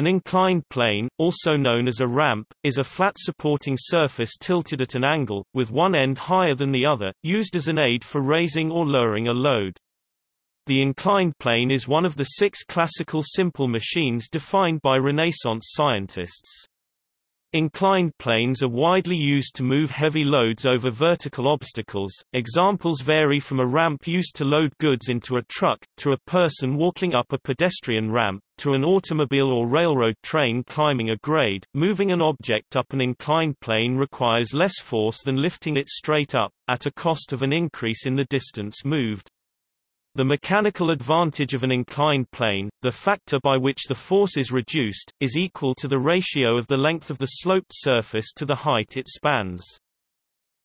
An inclined plane, also known as a ramp, is a flat supporting surface tilted at an angle, with one end higher than the other, used as an aid for raising or lowering a load. The inclined plane is one of the six classical simple machines defined by Renaissance scientists. Inclined planes are widely used to move heavy loads over vertical obstacles. Examples vary from a ramp used to load goods into a truck, to a person walking up a pedestrian ramp, to an automobile or railroad train climbing a grade. Moving an object up an inclined plane requires less force than lifting it straight up, at a cost of an increase in the distance moved. The mechanical advantage of an inclined plane, the factor by which the force is reduced, is equal to the ratio of the length of the sloped surface to the height it spans.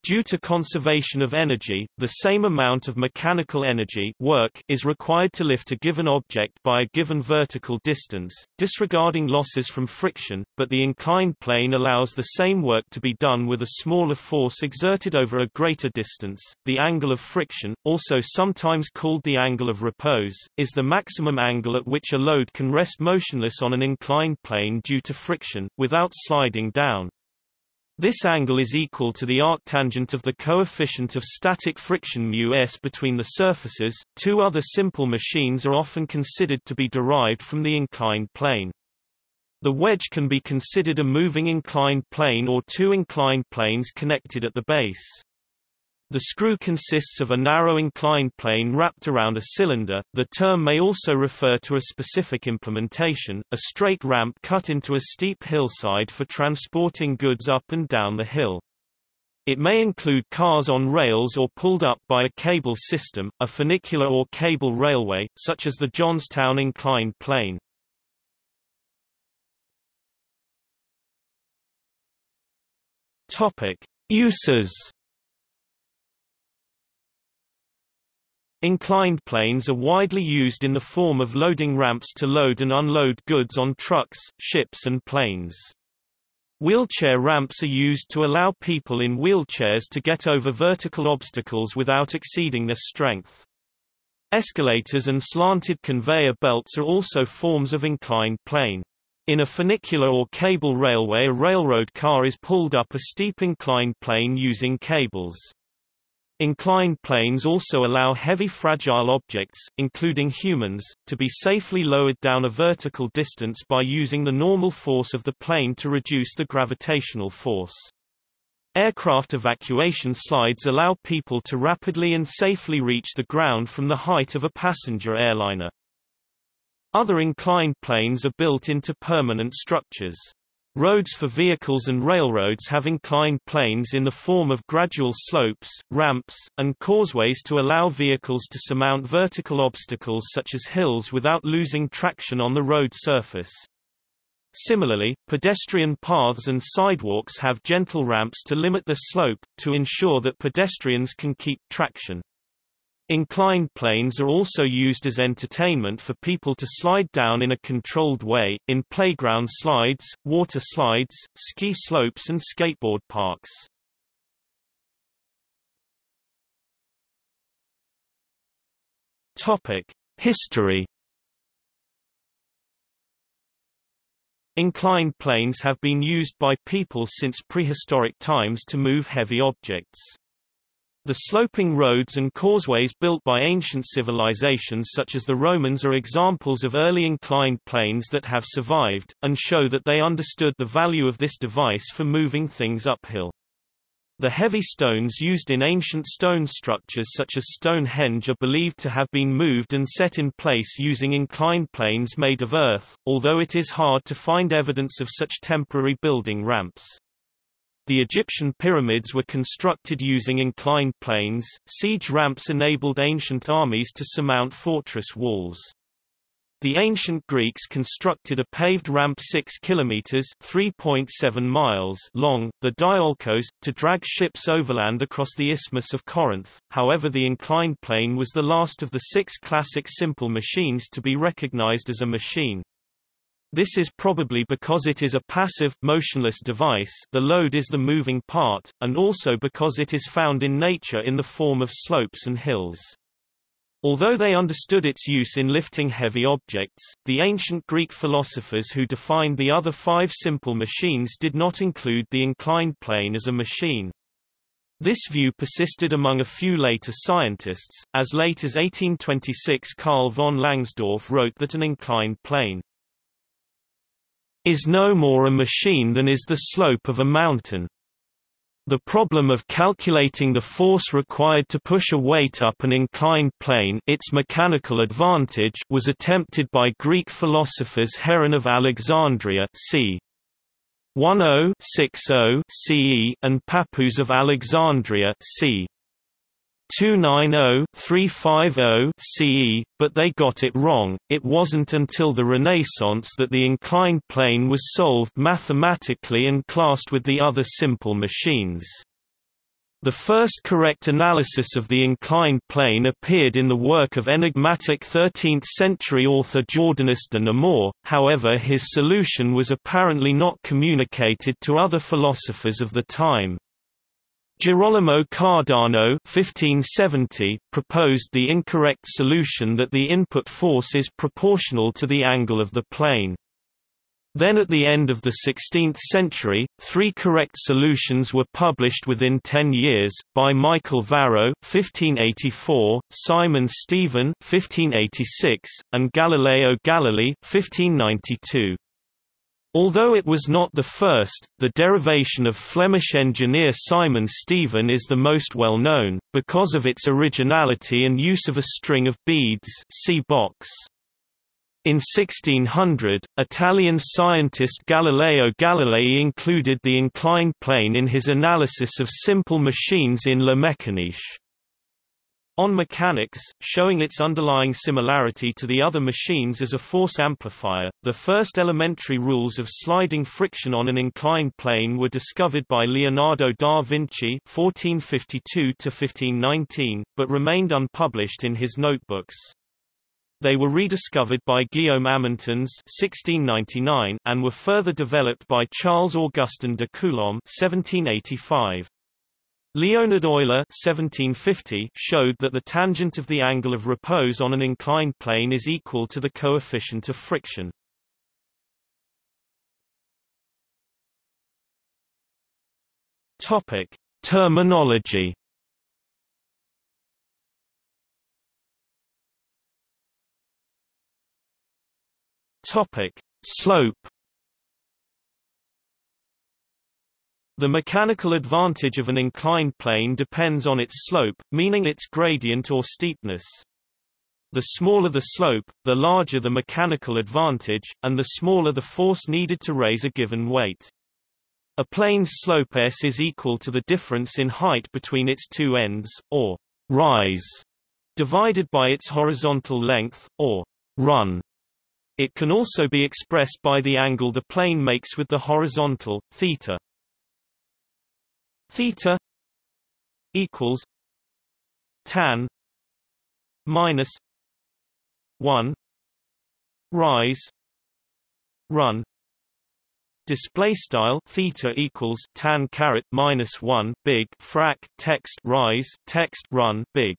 Due to conservation of energy, the same amount of mechanical energy work is required to lift a given object by a given vertical distance, disregarding losses from friction, but the inclined plane allows the same work to be done with a smaller force exerted over a greater distance. The angle of friction, also sometimes called the angle of repose, is the maximum angle at which a load can rest motionless on an inclined plane due to friction, without sliding down. This angle is equal to the arctangent of the coefficient of static friction μs between the surfaces. Two other simple machines are often considered to be derived from the inclined plane. The wedge can be considered a moving inclined plane or two inclined planes connected at the base. The screw consists of a narrow inclined plane wrapped around a cylinder. The term may also refer to a specific implementation, a straight ramp cut into a steep hillside for transporting goods up and down the hill. It may include cars on rails or pulled up by a cable system, a funicular or cable railway, such as the Johnstown inclined plane. Uses Inclined planes are widely used in the form of loading ramps to load and unload goods on trucks, ships and planes. Wheelchair ramps are used to allow people in wheelchairs to get over vertical obstacles without exceeding their strength. Escalators and slanted conveyor belts are also forms of inclined plane. In a funicular or cable railway a railroad car is pulled up a steep inclined plane using cables. Inclined planes also allow heavy fragile objects, including humans, to be safely lowered down a vertical distance by using the normal force of the plane to reduce the gravitational force. Aircraft evacuation slides allow people to rapidly and safely reach the ground from the height of a passenger airliner. Other inclined planes are built into permanent structures. Roads for vehicles and railroads have inclined planes in the form of gradual slopes, ramps, and causeways to allow vehicles to surmount vertical obstacles such as hills without losing traction on the road surface. Similarly, pedestrian paths and sidewalks have gentle ramps to limit the slope, to ensure that pedestrians can keep traction. Inclined planes are also used as entertainment for people to slide down in a controlled way, in playground slides, water slides, ski slopes and skateboard parks. History Inclined planes have been used by people since prehistoric times to move heavy objects. The sloping roads and causeways built by ancient civilizations such as the Romans are examples of early inclined planes that have survived, and show that they understood the value of this device for moving things uphill. The heavy stones used in ancient stone structures such as Stonehenge are believed to have been moved and set in place using inclined planes made of earth, although it is hard to find evidence of such temporary building ramps. The Egyptian pyramids were constructed using inclined planes. Siege ramps enabled ancient armies to surmount fortress walls. The ancient Greeks constructed a paved ramp 6 kilometers (3.7 miles) long, the Diolkos, to drag ships overland across the Isthmus of Corinth. However, the inclined plane was the last of the six classic simple machines to be recognized as a machine. This is probably because it is a passive, motionless device the load is the moving part, and also because it is found in nature in the form of slopes and hills. Although they understood its use in lifting heavy objects, the ancient Greek philosophers who defined the other five simple machines did not include the inclined plane as a machine. This view persisted among a few later scientists, as late as 1826 Carl von Langsdorff wrote that an inclined plane is no more a machine than is the slope of a mountain. The problem of calculating the force required to push a weight up an inclined plane its mechanical advantage was attempted by Greek philosophers Heron of Alexandria c. 1060 CE and Pappus of Alexandria c. 290-350 CE, but they got it wrong. It wasn't until the Renaissance that the inclined plane was solved mathematically and classed with the other simple machines. The first correct analysis of the inclined plane appeared in the work of enigmatic 13th-century author Jordanus de Nemore, however his solution was apparently not communicated to other philosophers of the time. Girolamo Cardano 1570 proposed the incorrect solution that the input force is proportional to the angle of the plane. Then at the end of the 16th century, three correct solutions were published within ten years, by Michael Varro 1584, Simon Stevin 1586, and Galileo Galilei 1592. Although it was not the first, the derivation of Flemish engineer Simon Stevin is the most well known, because of its originality and use of a string of beads see box. In 1600, Italian scientist Galileo Galilei included the inclined plane in his analysis of simple machines in Le Meccaniche. On mechanics, showing its underlying similarity to the other machines as a force amplifier, the first elementary rules of sliding friction on an inclined plane were discovered by Leonardo da Vinci (1452–1519), but remained unpublished in his notebooks. They were rediscovered by Guillaume Amontons (1699) and were further developed by Charles Augustin de Coulomb (1785). Leonhard Euler 1750 showed that the tangent of the angle of repose on an inclined plane is equal to the coefficient of friction. Topic: Terminology. Topic: Slope The mechanical advantage of an inclined plane depends on its slope, meaning its gradient or steepness. The smaller the slope, the larger the mechanical advantage, and the smaller the force needed to raise a given weight. A plane's slope s is equal to the difference in height between its two ends, or rise, divided by its horizontal length, or run. It can also be expressed by the angle the plane makes with the horizontal, theta theta equals tan minus 1 rise run. Display style theta equals tan caret minus 1 big frac text rise text run big.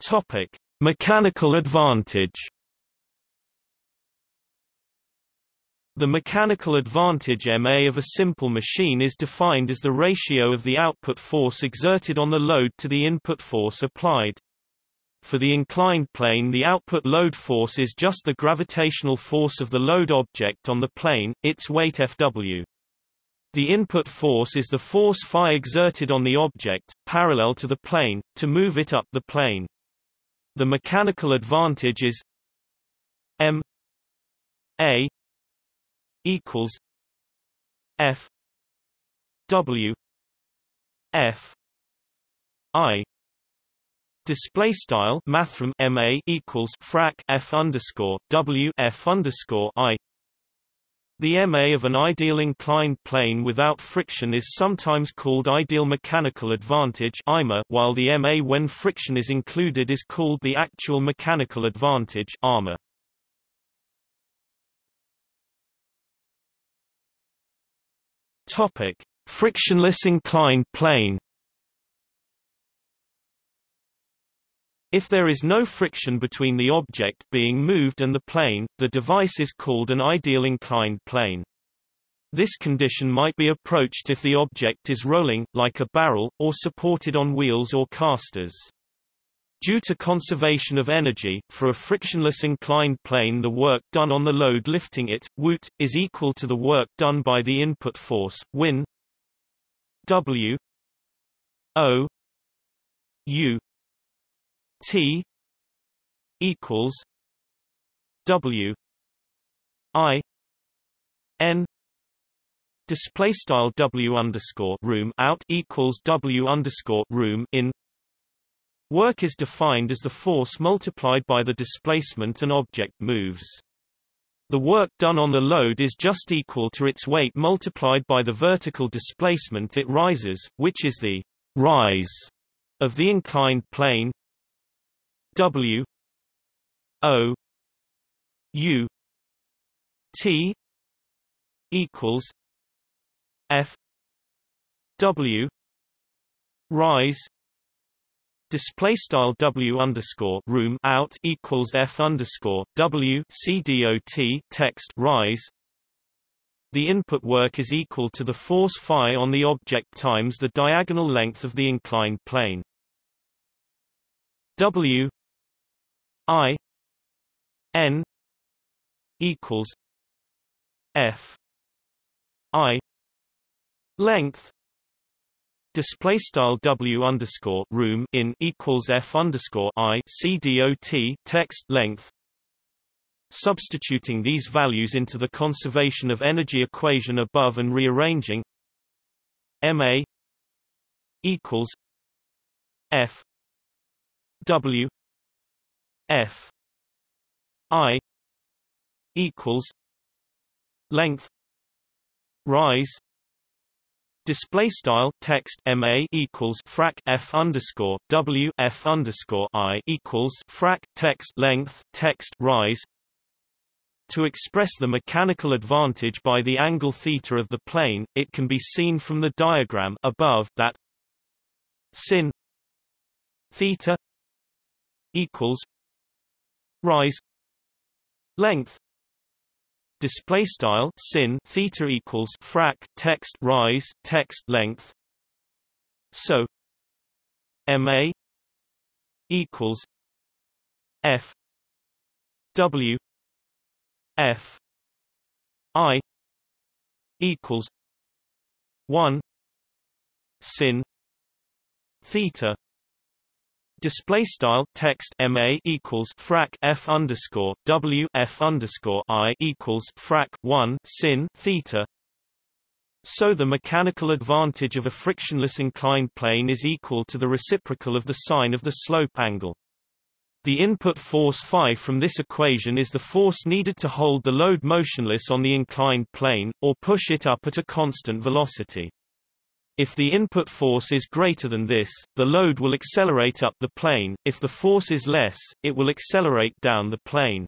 Topic mechanical advantage The mechanical advantage MA of a simple machine is defined as the ratio of the output force exerted on the load to the input force applied. For the inclined plane the output load force is just the gravitational force of the load object on the plane, its weight Fw. The input force is the force phi exerted on the object, parallel to the plane, to move it up the plane. The mechanical advantage is m a equals F W F I Display style mathrm MA equals frac F underscore W F underscore I the MA of an ideal inclined plane without friction is sometimes called ideal mechanical advantage IMA, while the MA when friction is included is called the actual mechanical advantage AMA. Topic: Frictionless inclined plane. If there is no friction between the object being moved and the plane, the device is called an ideal inclined plane. This condition might be approached if the object is rolling, like a barrel, or supported on wheels or casters. Due to conservation of energy, for a frictionless inclined plane the work done on the load lifting it, Woot, is equal to the work done by the input force, Win W O U T equals W I N display style W underscore room out equals W underscore room in work is defined as the force multiplied by the displacement an object moves. The work done on the load is just equal to its weight multiplied by the vertical displacement it rises, which is the rise of the inclined plane W O U T equals F W rise display style W underscore room out equals F underscore W C dot text rise. The input work is equal to the force phi on the object times the diagonal length of the inclined plane. W I N equals F I length display style W underscore room in equals F underscore I C dot text length Substituting these values into the conservation of energy equation above and rearranging MA equals F W F I equals length rise display style text ma equals frac f underscore w f underscore i equals frac text length text rise to express the mechanical advantage by the angle theta of the plane, it can be seen from the diagram above that sin theta equals rise length display style sin theta equals frac text rise text length. So ma equals f w f i equals 1 sin theta Display style text ma equals frac f underscore w f underscore i equals frac one sin theta. So the mechanical advantage of a frictionless inclined plane is equal to the reciprocal of the sine of the slope angle. The input force phi from this equation is the force needed to hold the load motionless on the inclined plane, or push it up at a constant velocity. If the input force is greater than this, the load will accelerate up the plane, if the force is less, it will accelerate down the plane.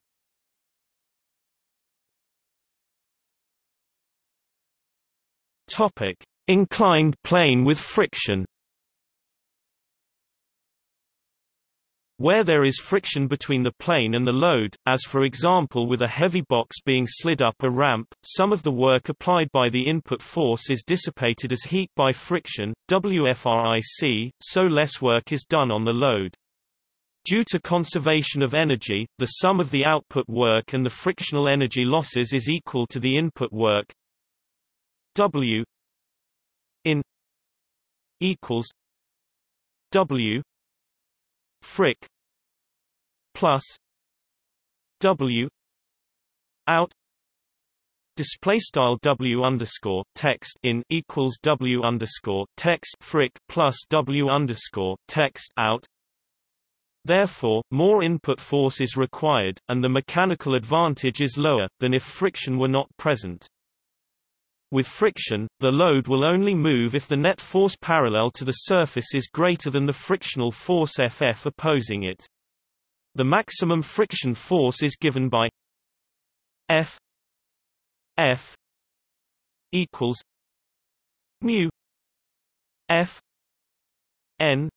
Topic: Inclined plane with friction Where there is friction between the plane and the load, as for example with a heavy box being slid up a ramp, some of the work applied by the input force is dissipated as heat by friction, WFRIC, so less work is done on the load. Due to conservation of energy, the sum of the output work and the frictional energy losses is equal to the input work W in equals W fric plus W out display style W underscore text in equals W underscore text fric plus W underscore text out Therefore, more input force is required, and the mechanical advantage is lower, than if friction were not present. With friction, the load will only move if the net force parallel to the surface is greater than the frictional force Ff opposing it. The maximum friction force is given by F F equals mu F N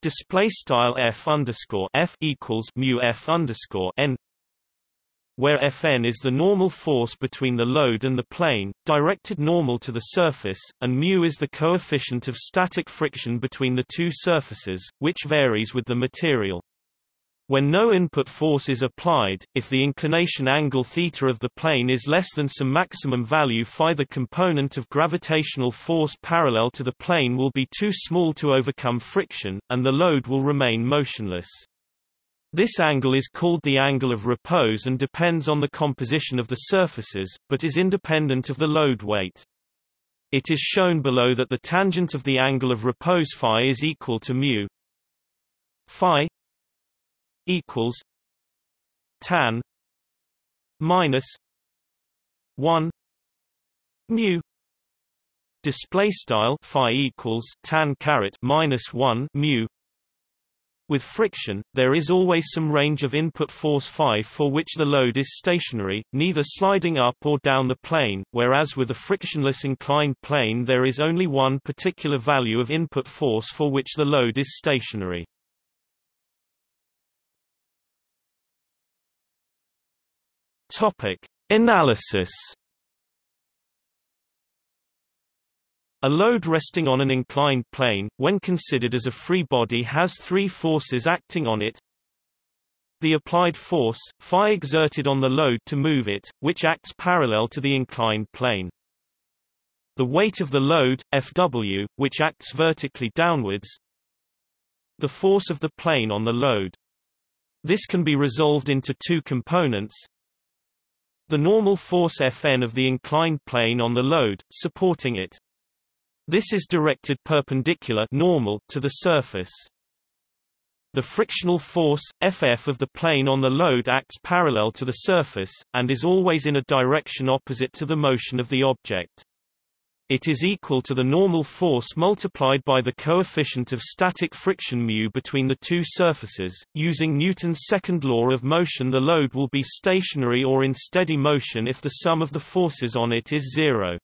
display style f underscore f equals mu f underscore n where Fn is the normal force between the load and the plane, directed normal to the surface, and μ is the coefficient of static friction between the two surfaces, which varies with the material. When no input force is applied, if the inclination angle theta of the plane is less than some maximum value phi the component of gravitational force parallel to the plane will be too small to overcome friction, and the load will remain motionless. This angle is called the angle of repose and depends on the composition of the surfaces, but is independent of the load weight. It is shown below that the tangent of the angle of repose phi is equal to mu phi equals tan minus 1 mu display style phi equals tan caret minus 1 mu with friction, there is always some range of input force phi for which the load is stationary, neither sliding up or down the plane, whereas with a frictionless inclined plane there is only one particular value of input force for which the load is stationary. Topic: Analysis A load resting on an inclined plane, when considered as a free body has three forces acting on it. The applied force, phi exerted on the load to move it, which acts parallel to the inclined plane. The weight of the load, Fw, which acts vertically downwards. The force of the plane on the load. This can be resolved into two components. The normal force Fn of the inclined plane on the load, supporting it. This is directed perpendicular normal to the surface. The frictional force, Ff of the plane on the load acts parallel to the surface, and is always in a direction opposite to the motion of the object. It is equal to the normal force multiplied by the coefficient of static friction mu between the two surfaces. Using Newton's second law of motion the load will be stationary or in steady motion if the sum of the forces on it is zero.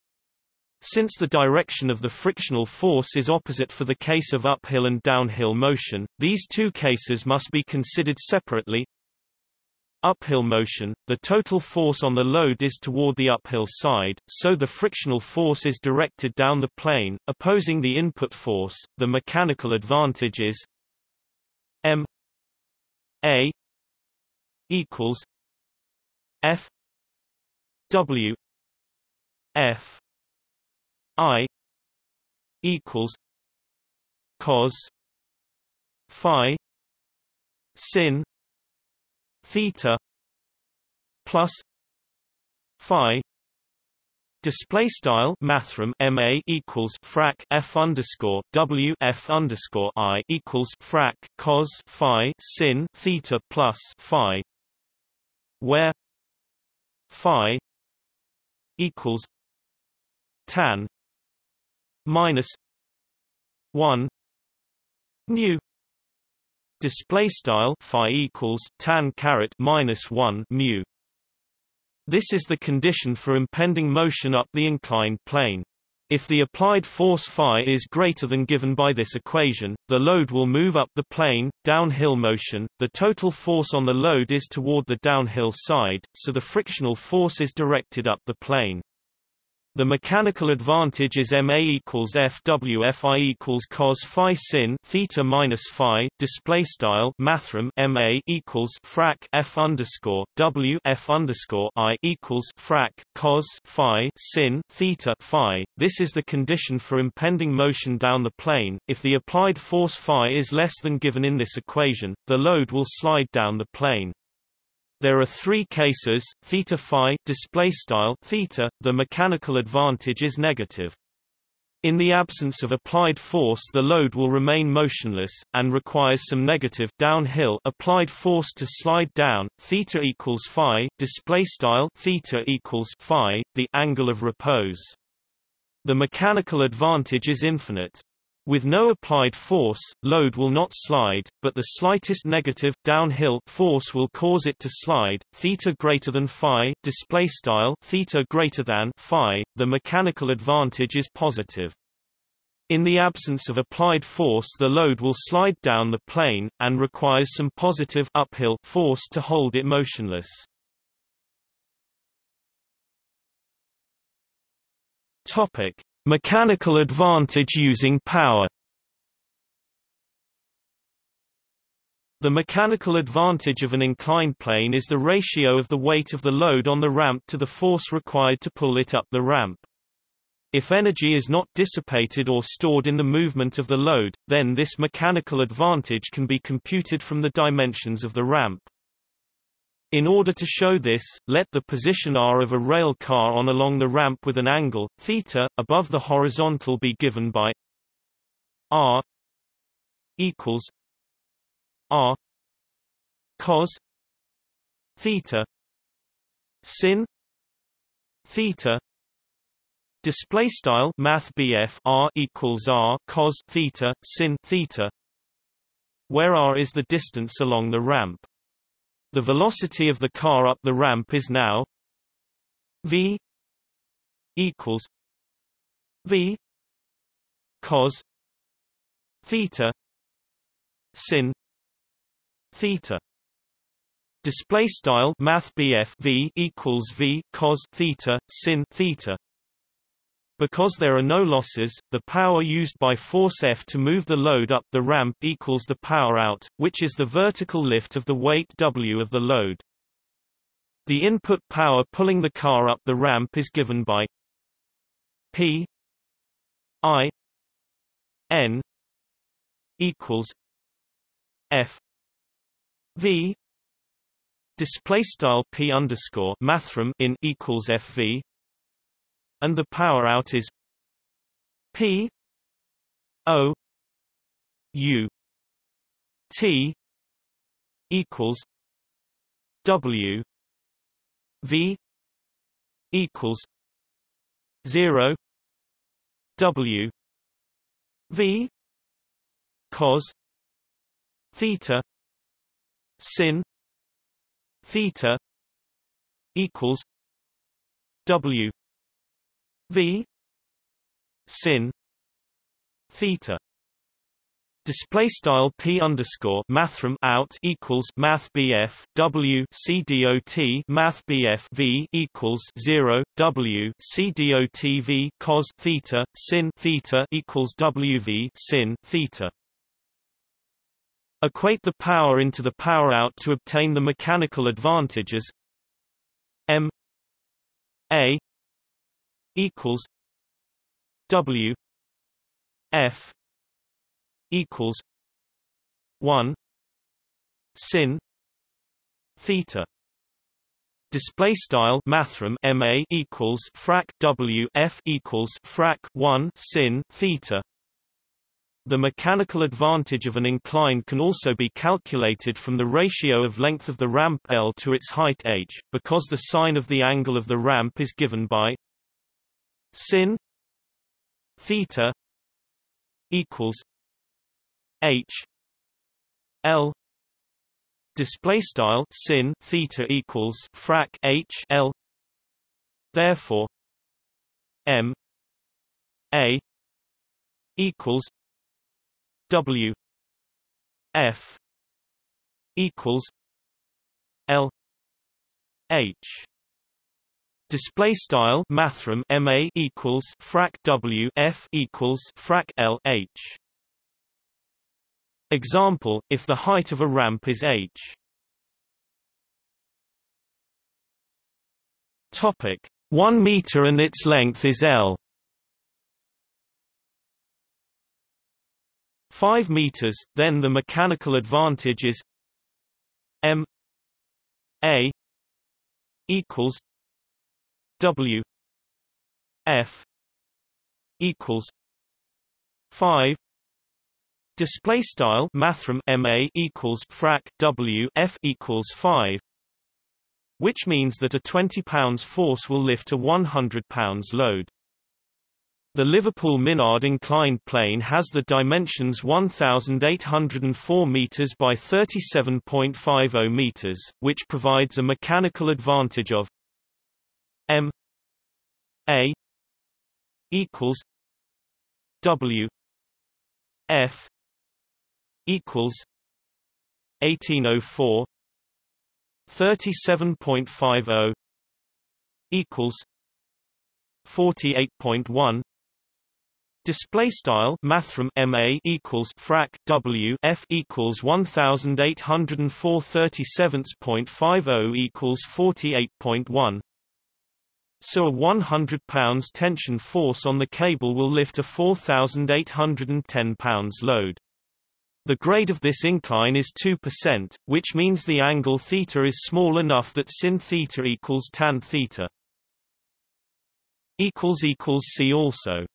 Since the direction of the frictional force is opposite for the case of uphill and downhill motion, these two cases must be considered separately. Uphill motion, the total force on the load is toward the uphill side, so the frictional force is directed down the plane, opposing the input force. The mechanical advantage is m a equals f w f I equals cos phi sin theta plus phi Display style mathrm ma equals frac f underscore w f underscore i equals frac cos phi sin theta plus phi, where phi equals tan minus 1 mu display style phi equals tan caret minus 1 mu. This is the condition for impending motion up the inclined plane. If the applied force phi is greater than given by this equation, the load will move up the plane, downhill motion, the total force on the load is toward the downhill side, so the frictional force is directed up the plane. The mechanical advantage is ma equals fw fi equals cos phi sin theta minus phi. Display style mathrm ma equals frac f underscore w f underscore i equals frac cos phi sin theta phi. This is the condition for impending motion down the plane. If the applied force phi is less than given in this equation, the load will slide down the plane. There are three cases, theta phi display style theta, the mechanical advantage is negative. In the absence of applied force the load will remain motionless, and requires some negative downhill applied force to slide down, theta equals phi, display style theta equals phi, the angle of repose. The mechanical advantage is infinite. With no applied force, load will not slide, but the slightest negative downhill force will cause it to slide. Theta greater than phi, display style theta greater than phi, the mechanical advantage is positive. In the absence of applied force the load will slide down the plane, and requires some positive uphill force to hold it motionless. Topic: Mechanical advantage using power. The mechanical advantage of an inclined plane is the ratio of the weight of the load on the ramp to the force required to pull it up the ramp. If energy is not dissipated or stored in the movement of the load, then this mechanical advantage can be computed from the dimensions of the ramp. In order to show this, let the position r of a rail car on along the ramp with an angle, theta, above the horizontal be given by r equals r cos theta sin theta display style math r equals r cos theta sin theta where r is the distance along the ramp the velocity of the car up the ramp is now v equals v cos theta sin theta. Display style math v equals v cos theta sin theta because there are no losses, the power used by force F to move the load up the ramp equals the power out, which is the vertical lift of the weight W of the load. The input power pulling the car up the ramp is given by P I N equals F V display style P underscore mathrm in equals FV and the power out is P O U T equals W V equals zero W V cos theta sin theta equals W v sin theta display style p underscore mathrm out equals math bf w c dot math bf v equals zero w c dot v cos theta sin theta equals w v sin theta. Equate the power into the power out to obtain the mechanical advantages m a equals W F equals one sin theta Display style mathrm ma equals frac w f equals frac 1 sin theta. The mechanical advantage of an incline can also be calculated from the ratio of length of the ramp L to its height h, because the sine of the angle of the ramp is given by sin theta equals h l display style sin theta equals frac h l. Therefore m a equals w f equals l h Display style mathrm ma equals frac w f equals frac l h. Example: If the height of a ramp is h. Topic: 1 meter and its length is l. 5 meters, then the mechanical advantage is m a equals W F equals five Display style mathrm MA equals frac W F equals five which means that a 20 pounds force will lift a 100 pounds load. The Liverpool Minard inclined plane has the dimensions 1804 meters by 37.50 meters, which provides a mechanical advantage of M A equals W F equals 1804 37.50 equals 48.1 Display style mathrm MA equals frac W F equals 1804 equals 48.1 so a 100 pounds tension force on the cable will lift a 4,810 pounds load. The grade of this incline is 2%, which means the angle theta is small enough that sin theta equals tan theta. See also